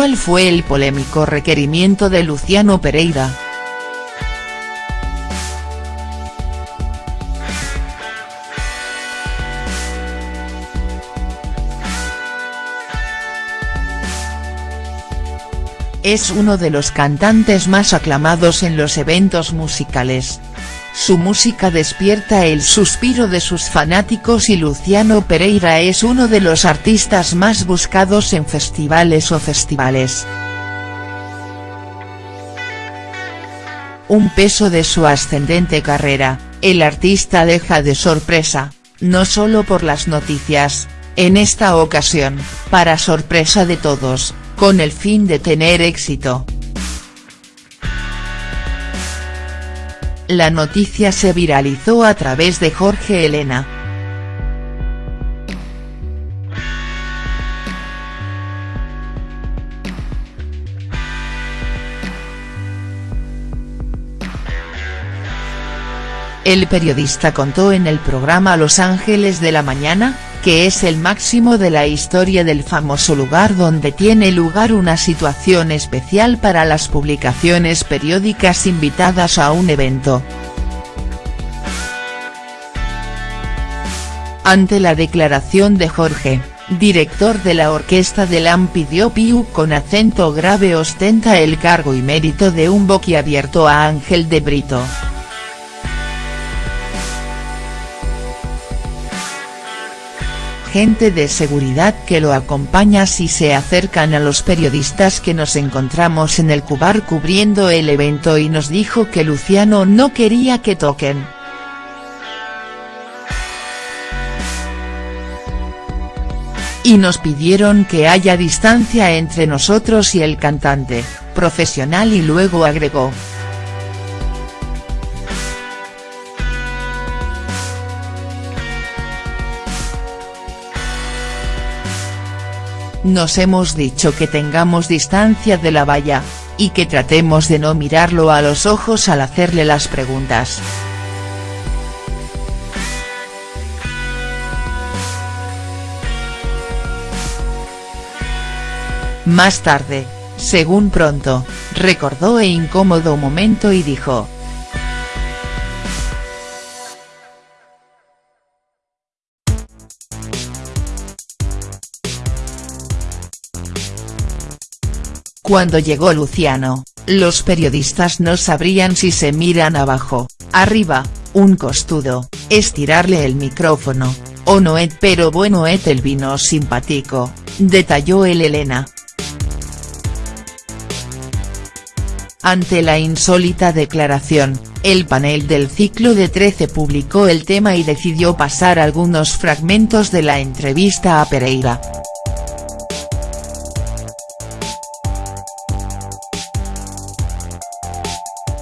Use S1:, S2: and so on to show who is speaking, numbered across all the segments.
S1: ¿Cuál fue el polémico requerimiento de Luciano Pereira?. Es uno de los cantantes más aclamados en los eventos musicales. Su música despierta el suspiro de sus fanáticos y Luciano Pereira es uno de los artistas más buscados en festivales o festivales. Un peso de su ascendente carrera, el artista deja de sorpresa, no solo por las noticias, en esta ocasión, para sorpresa de todos, con el fin de tener éxito. La noticia se viralizó a través de Jorge Elena. El periodista contó en el programa Los Ángeles de la Mañana, que es el máximo de la historia del famoso lugar donde tiene lugar una situación especial para las publicaciones periódicas invitadas a un evento. Ante la declaración de Jorge, director de la orquesta de LAM pidió Piu con acento grave ostenta el cargo y mérito de un boquiabierto a Ángel de Brito. Gente de seguridad que lo acompaña si se acercan a los periodistas que nos encontramos en el Cubar cubriendo el evento y nos dijo que Luciano no quería que toquen. Y nos pidieron que haya distancia entre nosotros y el cantante, profesional y luego agregó, Nos hemos dicho que tengamos distancia de la valla, y que tratemos de no mirarlo a los ojos al hacerle las preguntas. Más tarde, según pronto, recordó e incómodo momento y dijo, Cuando llegó Luciano, los periodistas no sabrían si se miran abajo, arriba, un costudo, estirarle el micrófono, o no et pero bueno et el vino simpático, detalló el Elena. Ante la insólita declaración, el panel del ciclo de 13 publicó el tema y decidió pasar algunos fragmentos de la entrevista a Pereira.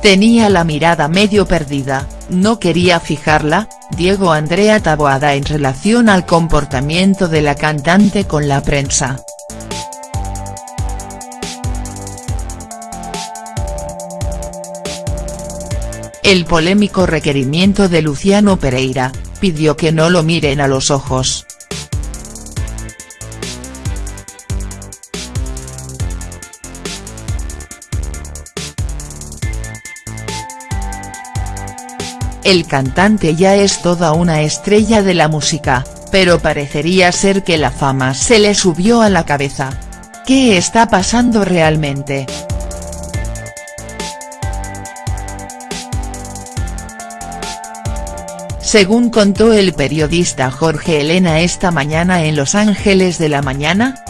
S1: Tenía la mirada medio perdida, no quería fijarla, Diego Andrea Taboada en relación al comportamiento de la cantante con la prensa. El polémico requerimiento de Luciano Pereira, pidió que no lo miren a los ojos. El cantante ya es toda una estrella de la música, pero parecería ser que la fama se le subió a la cabeza. ¿Qué está pasando realmente?. Según contó el periodista Jorge Elena esta mañana en Los Ángeles de la Mañana,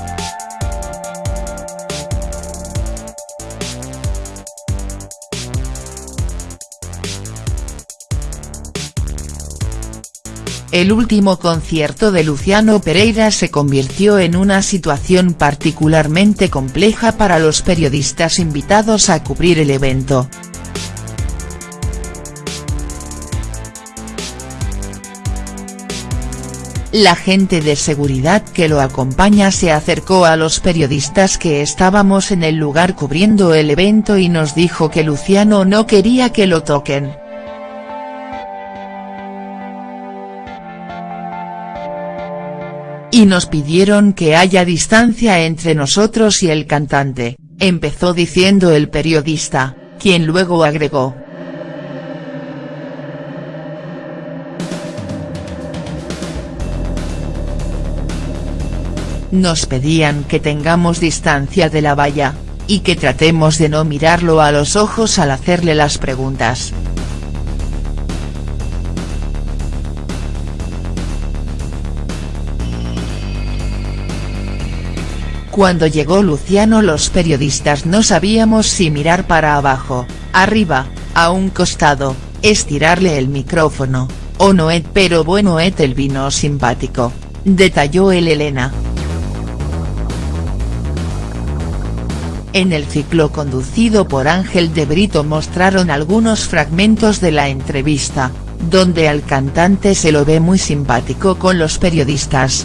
S1: El último concierto de Luciano Pereira se convirtió en una situación particularmente compleja para los periodistas invitados a cubrir el evento. La gente de seguridad que lo acompaña se acercó a los periodistas que estábamos en el lugar cubriendo el evento y nos dijo que Luciano no quería que lo toquen. Y nos pidieron que haya distancia entre nosotros y el cantante, empezó diciendo el periodista, quien luego agregó. Nos pedían que tengamos distancia de la valla, y que tratemos de no mirarlo a los ojos al hacerle las preguntas. Cuando llegó Luciano los periodistas no sabíamos si mirar para abajo, arriba, a un costado, estirarle el micrófono, o no et pero bueno et el vino simpático, detalló el Elena. En el ciclo conducido por Ángel de Brito mostraron algunos fragmentos de la entrevista, donde al cantante se lo ve muy simpático con los periodistas.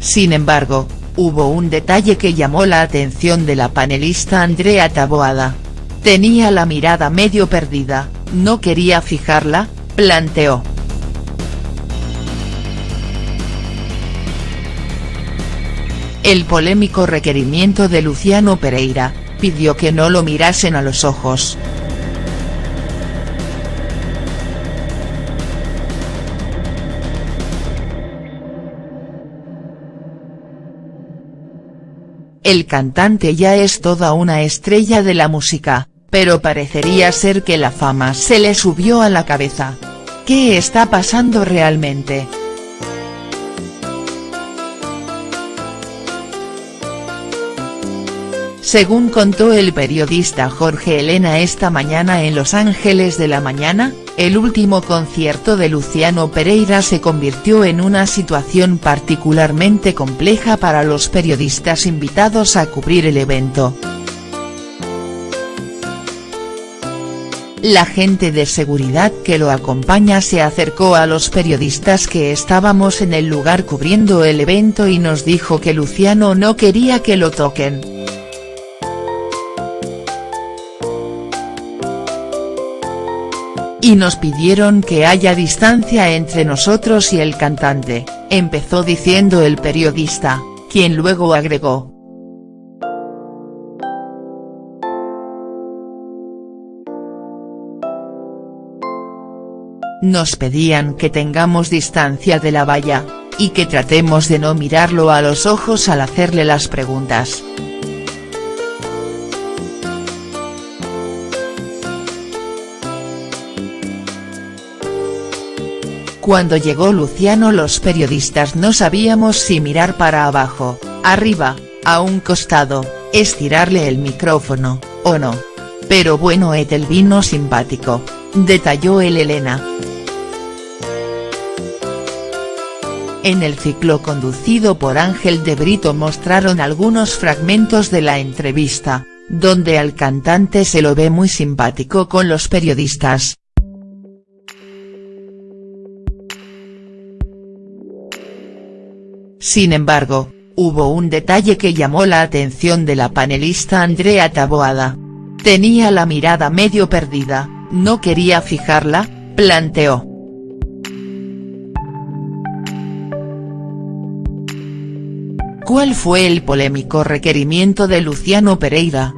S1: Sin embargo, hubo un detalle que llamó la atención de la panelista Andrea Taboada. Tenía la mirada medio perdida, no quería fijarla, planteó. El polémico requerimiento de Luciano Pereira, pidió que no lo mirasen a los ojos. El cantante ya es toda una estrella de la música, pero parecería ser que la fama se le subió a la cabeza. ¿Qué está pasando realmente?. Según contó el periodista Jorge Elena esta mañana en Los Ángeles de la Mañana, el último concierto de Luciano Pereira se convirtió en una situación particularmente compleja para los periodistas invitados a cubrir el evento. La gente de seguridad que lo acompaña se acercó a los periodistas que estábamos en el lugar cubriendo el evento y nos dijo que Luciano no quería que lo toquen. Y nos pidieron que haya distancia entre nosotros y el cantante, empezó diciendo el periodista, quien luego agregó. Nos pedían que tengamos distancia de la valla, y que tratemos de no mirarlo a los ojos al hacerle las preguntas. Cuando llegó Luciano los periodistas no sabíamos si mirar para abajo, arriba, a un costado, estirarle el micrófono, o no. Pero bueno et el vino simpático, detalló el Elena. En el ciclo conducido por Ángel de Brito mostraron algunos fragmentos de la entrevista, donde al cantante se lo ve muy simpático con los periodistas. Sin embargo, hubo un detalle que llamó la atención de la panelista Andrea Taboada. Tenía la mirada medio perdida, no quería fijarla, planteó. ¿Cuál fue el polémico requerimiento de Luciano Pereira?.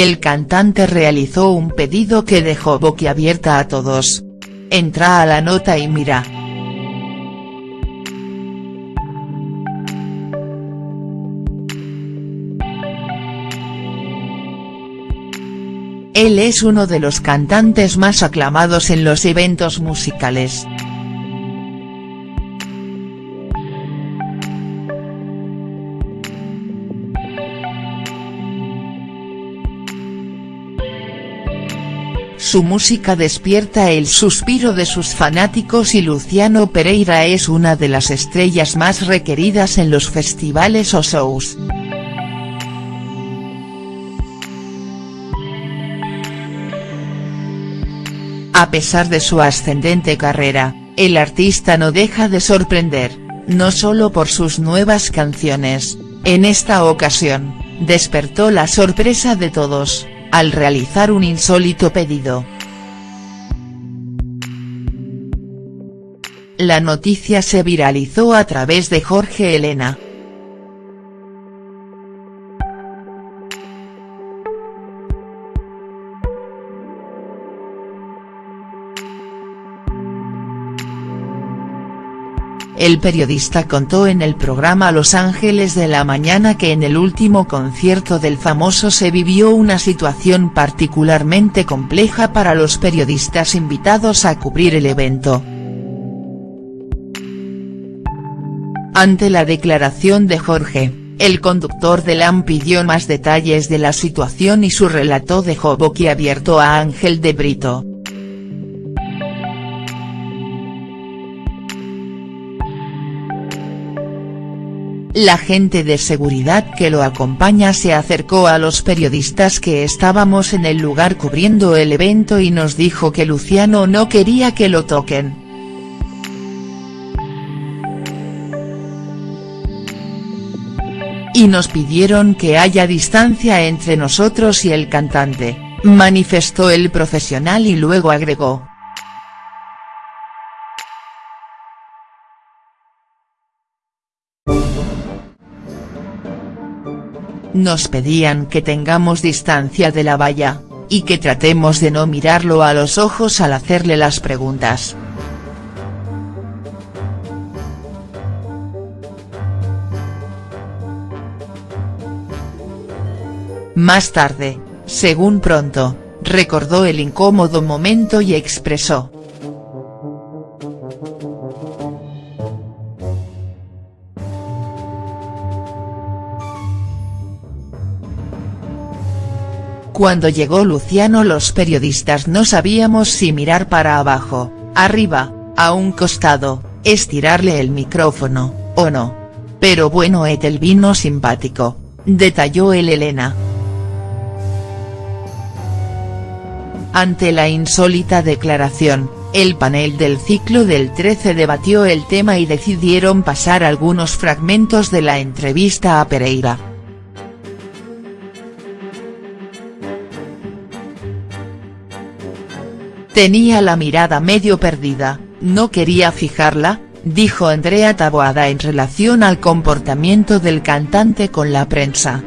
S1: El cantante realizó un pedido que dejó boquiabierta a todos. Entra a la nota y mira. Él es uno de los cantantes más aclamados en los eventos musicales. Su música despierta el suspiro de sus fanáticos y Luciano Pereira es una de las estrellas más requeridas en los festivales o shows. A pesar de su ascendente carrera, el artista no deja de sorprender, no solo por sus nuevas canciones, en esta ocasión, despertó la sorpresa de todos, al realizar un insólito pedido. La noticia se viralizó a través de Jorge Elena. El periodista contó en el programa Los Ángeles de la Mañana que en el último concierto del famoso se vivió una situación particularmente compleja para los periodistas invitados a cubrir el evento. Ante la declaración de Jorge, el conductor de LAM pidió más detalles de la situación y su relato dejó boquiabierto a Ángel de Brito. La gente de seguridad que lo acompaña se acercó a los periodistas que estábamos en el lugar cubriendo el evento y nos dijo que Luciano no quería que lo toquen. Y nos pidieron que haya distancia entre nosotros y el cantante, manifestó el profesional y luego agregó. Nos pedían que tengamos distancia de la valla, y que tratemos de no mirarlo a los ojos al hacerle las preguntas. Más tarde, según pronto, recordó el incómodo momento y expresó. Cuando llegó Luciano los periodistas no sabíamos si mirar para abajo, arriba, a un costado, estirarle el micrófono, o no. Pero bueno el vino simpático, detalló el Elena. Ante la insólita declaración, el panel del ciclo del 13 debatió el tema y decidieron pasar algunos fragmentos de la entrevista a Pereira. Tenía la mirada medio perdida, no quería fijarla, dijo Andrea Taboada en relación al comportamiento del cantante con la prensa.